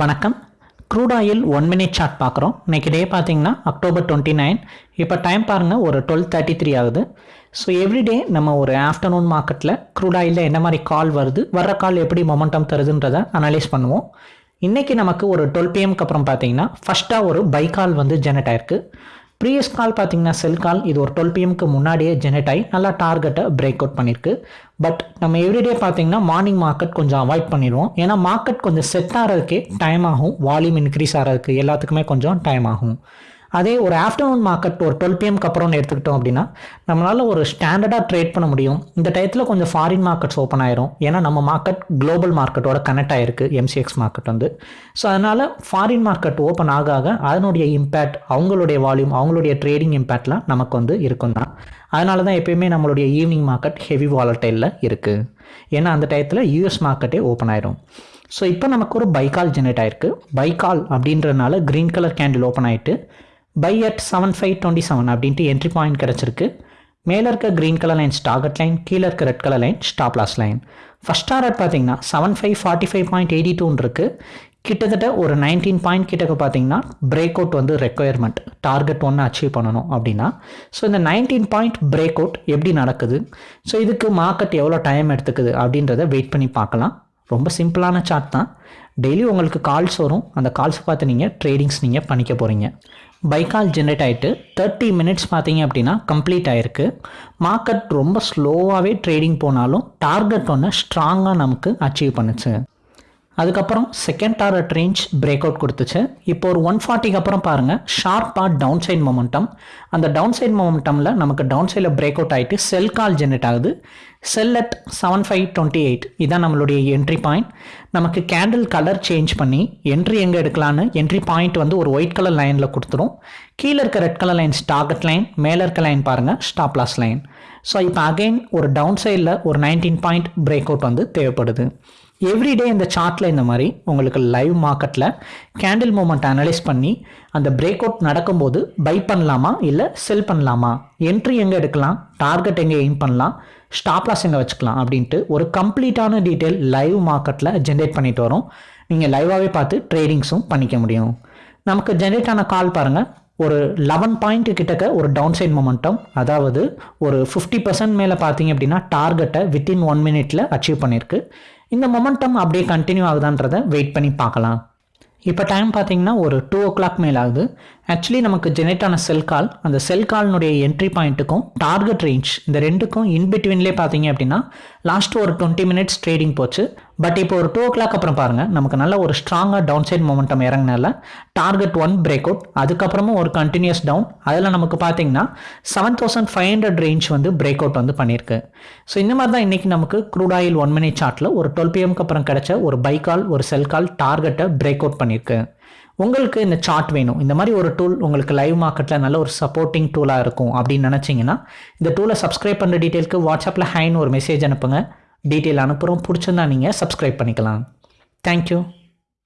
வணக்கம். Crude oil one minute chart பார்க்குறோம். இன்னைக்கு டே பார்த்தீங்கன்னா அக்டோபர் டுவெண்ட்டி நைன் இப்போ டைம் பாருங்கள் ஒரு டுவெல் தேர்ட்டி த்ரீ ஆகுது ஸோ எவ்ரிடே நம்ம ஒரு ஆஃப்டர்நூன் மார்க்கெட்டில் க்ரூட் ஆயிலில் என்ன மாதிரி கால் வருது வர்ற கால் எப்படி மொமெண்டம் தருதுன்றதை அனலைஸ் பண்ணுவோம். இன்றைக்கி நமக்கு ஒரு டுவெல் பிஎம்க்கு அப்புறம் பார்த்தீங்கன்னா ஃபஸ்ட்டாக ஒரு பை கால் வந்து ஜெனரேட் ஆயிருக்கு. ப்ரீவியஸ் கால் பார்த்தீங்கன்னா செல் கால் இது ஒரு டுவெல் பிஎம்க்கு முன்னாடியே ஜெனரேட் ஆகி நல்லா டார்கெட்டை பிரேக் அவுட் பண்ணியிருக்கு பட் நம்ம எவ்ரிடே பார்த்தீங்கன்னா மார்னிங் மார்க்கெட் கொஞ்சம் அவாய்ட் பண்ணிடுவோம். ஏன்னா மார்க்கெட் கொஞ்சம் செட் ஆகிறதுக்கே டைம் ஆகும். வால்யூம் இன்க்ரீஸ் ஆகிறதுக்கு எல்லாத்துக்குமே கொஞ்சம் டைம் ஆகும். அதே ஒரு ஆஃப்டர்நூன் மார்க்கெட் ஒரு டுவெல் பிஎம்க்கு அப்புறம் எடுத்துக்கிட்டோம் அப்படின்னா நம்மளால் ஒரு ஸ்டாண்டர்டாக ட்ரேட் பண்ண முடியும். இந்த டயத்தில் கொஞ்சம் ஃபாரின் மார்க்கெட்ஸ் ஓப்பன் ஆயிரும். ஏன்னா நம்ம மார்க்கெட் குளோபல் மார்க்கெட்டோட கனெக்ட் ஆயிருக்கு எம்சிஎக்ஸ் மார்க்கெட் வந்து. ஸோ அதனால் ஃபாரின் மார்க்கெட் ஓப்பன் ஆக ஆக அதனுடைய இம்பேக்ட் அவங்களுடைய வால்யூம் அவங்களுடைய ட்ரேடிங் இம்பேக்ட்லாம் நமக்கு வந்து இருக்கும் தான். அதனால தான் எப்பயுமே நம்மளுடைய ஈவினிங் மார்க்கெட் ஹெவி வாலட்டைலில் இருக்குது ஏன்னா அந்த டயத்தில் யூஎஸ் மார்க்கெட்டே ஓப்பன் ஆயிரும். ஸோ இப்போ நமக்கு ஒரு பைக்கால் ஜெனரேட் ஆயிருக்கு. பைக்கால் அப்படின்றதுனால க்ரீன் கலர் கேண்டில் ஓப்பன் ஆகிட்டு buy at seven five twenty seven அப்படின்ட்டு என்ட்ரி பாயிண்ட் கிடச்சிருக்கு. மேலே இருக்க green colour line target line கீழே இருக்க red colour line stop loss line first target பார்த்தீங்கன்னா seven five forty five point eighty டூன்னு இருக்குது கிட்டத்தட்ட ஒரு நைன்டீன் பாயிண்ட் கிட்டக்க பார்த்தீங்கன்னா பிரேக் அவுட் வந்து ரெக்குயர்மெண்ட் டார்கெட் ஒன்று அச்சீவ் பண்ணணும் அப்படின்னா. ஸோ இந்த நைன்டீன் பாயிண்ட் பிரேக் அவுட் எப்படி நடக்குது? ஸோ இதுக்கு மார்க்கெட் எவ்வளோ டைம் எடுத்துக்குது அப்படின்றத வெயிட் பண்ணி பார்க்கலாம். ரொம்ப சிம்பிளான சார்ட் தான். டெய்லி உங்களுக்கு கால்ஸ் வரும். அந்த கால்ஸ் பார்த்து நீங்கள் ட்ரேடிங்ஸ் நீங்கள் பண்ணிக்க போகிறீங்க பைக்கால் ஜென்ரேட் ஆகிட்டு தேர்ட்டி மினிட்ஸ் பார்த்தீங்க அப்படின்னா கம்ப்ளீட் ஆகிருக்கு மார்க்கெட் ரொம்ப ஸ்லோவாகவே ட்ரேடிங் போனாலும் டார்கெட் ஒன்று ஸ்ட்ராங்காக நமக்கு அச்சீவ் பண்ணுச்சு. அதுக்கப்புறம் second target range break out கொடுத்துச்சு. இப்போ ஒரு ஒன் ஃபார்ட்டிக்கு அப்புறம் பாருங்கள் ஷார்ப்பாக டவுன் சைட் மொமெண்டம் அந்த டவுன் சைட் மொமெண்டமில் நமக்கு டவுன் சைடில் பிரேக் அவுட் ஆகிட்டு செல் கால் ஜென்ரேட் ஆகுது. Sell at seven five twenty eight இதான் நம்மளுடைய என்ட்ரி பாயிண்ட் நமக்கு கேண்டில் கலர் சேஞ்ச் பண்ணி என்ட்ரி எங்கே எடுக்கலான்னு என்ட்ரி பாயிண்ட் வந்து ஒரு ஒயிட் கலர் லைனில் கொடுத்துரும். கீழே இருக்க red colour lines target line மேலே இருக்க லைன் பாருங்கள் ஸ்டாப்லாஸ் லைன் ஸோ இப்போ அகைன் ஒரு டவுன் சைடில் ஒரு நைன்டீன் பாயிண்ட் பிரேக் அவுட் வந்து தேவைப்படுது. எவ்ரிடே இந்த சார்ட்டில் இந்த மாதிரி உங்களுக்கு லைவ் மார்க்கெட்டில் கேண்டில் மூமெண்ட் அனலைஸ் பண்ணி அந்த பிரேக் அவுட் நடக்கும்போது பை பண்ணலாமா இல்லை செல் பண்ணலாமா? என்ட்ரி எங்கே எடுக்கலாம்? டார்கெட் எங்கே எய்ம் பண்ணலாம்? ஸ்டாப்லாஸ் எங்கே வச்சுக்கலாம்? அப்படின்ட்டு ஒரு கம்ப்ளீட்டான டீட்டெயில் லைவ் மார்க்கெட்டில் ஜென்ரேட் பண்ணிட்டு வரோம். நீங்கள் லைவாகவே பார்த்து ட்ரேடிங்ஸும் பண்ணிக்க முடியும். நமக்கு ஜென்ரேட் ஆன கால் பாருங்கள் ஒரு லெவன் பாயிண்ட் கிட்டக்க ஒரு டவுன் சைட் மொமெண்டம் அதாவது ஒரு ஃபிஃப்டி பர்சன்ட் மேலே பார்த்தீங்க அப்படின்னா டார்கெட்டை வித்தின் ஒன் மினிட்ல அச்சீவ் பண்ணியிருக்கு இந்த மொமெண்டம் அப்படியே கண்டினியூ ஆகுதான்றதை வெயிட் பண்ணி பார்க்கலாம். இப்போ டைம் பார்த்தீங்கன்னா ஒரு டூ ஓ கிளாக் மேல் ஆகுது ஆக்சுவலி நமக்கு ஜெனரேட் ஆன செல் கால் அந்த செல் கால்னுடைய என்ட்ரி பாயிண்ட்டுக்கும் டார்கெட் ரேஞ்ச் இந்த ரெண்டுக்கும் இன்பிட்வீன்லேயே பார்த்தீங்க அப்படின்னா லாஸ்ட் ஒரு டுவெண்ட்டி மினிட்ஸ் ட்ரேடிங் போச்சு. பட் இப்போ ஒரு டூ ஓ கிளாக் அப்புறம் பாருங்கள் நமக்கு நல்ல ஒரு ஸ்ட்ராங்காக டவுன் சைட் மொமெண்டம் இறங்கினால டார்கெட் ஒன் பிரேக் அவுட் அதுக்கப்புறமும் ஒரு கண்டினியூஸ் டவுன் அதில் நமக்கு பார்த்தீங்கன்னா seven thousand five hundred range வந்து பிரேக் அவுட் வந்து பண்ணியிருக்கு. ஸோ இந்த மாதிரி தான் இன்றைக்கி நமக்கு க்ரூட் ஆயில் ஒன் மினிட் சார்ட்டில் ஒரு டுவெல் பிஎம்க்கு அப்புறம் கிடைச்ச ஒரு பை கால் ஒரு செல் கால் டார்கெட்டை பிரேக் அவுட் பண்ணியிருக்கு. உங்களுக்கு இந்த சார்ட் வேணும். இந்த மாதிரி ஒரு டூல் உங்களுக்கு லைவ் மார்க்கெட்டில் நல்ல ஒரு சப்போர்ட்டிங் டூலாக இருக்கும் அப்படின்னு நினச்சிங்கன்னா இந்த டூலை சப்ஸ்கிரைப் பண்ணுற டீட்டெயிலுக்கு வாட்ஸ்அப்பில் ஹைன்னு ஒரு மெசேஜ் அனுப்புங்க. டீட்டெயில் அனுப்புகிறோம் பிடிச்சிருந்தா நீங்கள் சப்ஸ்கிரைப் பண்ணிக்கலாம். தேங்க்யூ